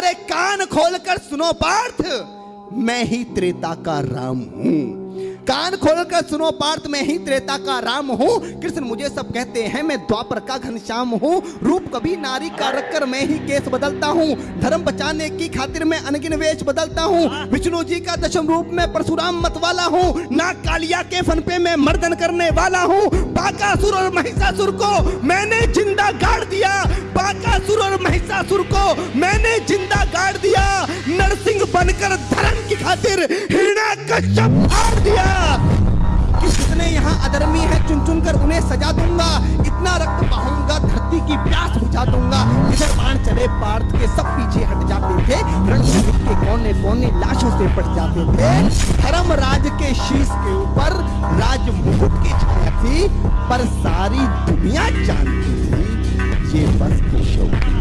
अरे कान खोलकर सुनो पार्थ, मैं ही त्रेता का राम हूँ। कान खोलकर सुनो पार्थ, मैं ही त्रेता का राम हूँ। कृष्ण मुझे सब कहते हैं, मैं द्वापर का घनश्याम हूँ। रूप कभी नारी का रखकर मैं ही केस बदलता हूँ। धर्म बचाने की खातिर मैं अनगिन वेश बदलता हूँ। विष्णु जी का दशम रूप में परशुराम मत वाला हूँ। ना कालिया के फन पे मैं मर्दन करने वाला हूँ। बाकासुर और महिषासुर को मैंने ज़िंदा गाड़ दिया। बाकासुर और महिषासुर को मैंने ज़िंदा खातिर हिरणा कश्यप फाड़ दिया। कि कितने यहाँ अधर्मी है चुन चुन कर उन्हें सजा दूँगा। इतना रक्त बहाऊँगा, धरती की प्यास बुझा दूँगा। इधर बाण चले पार्थ के सब पीछे हट जाते थे। रणभूमि के कोने कोने लाशों से पट जाते थे। धर्म राज के शीश के ऊपर राज मुकुट की छाया थी, पर सारी दुनिया जानती थी। ये बस केशव की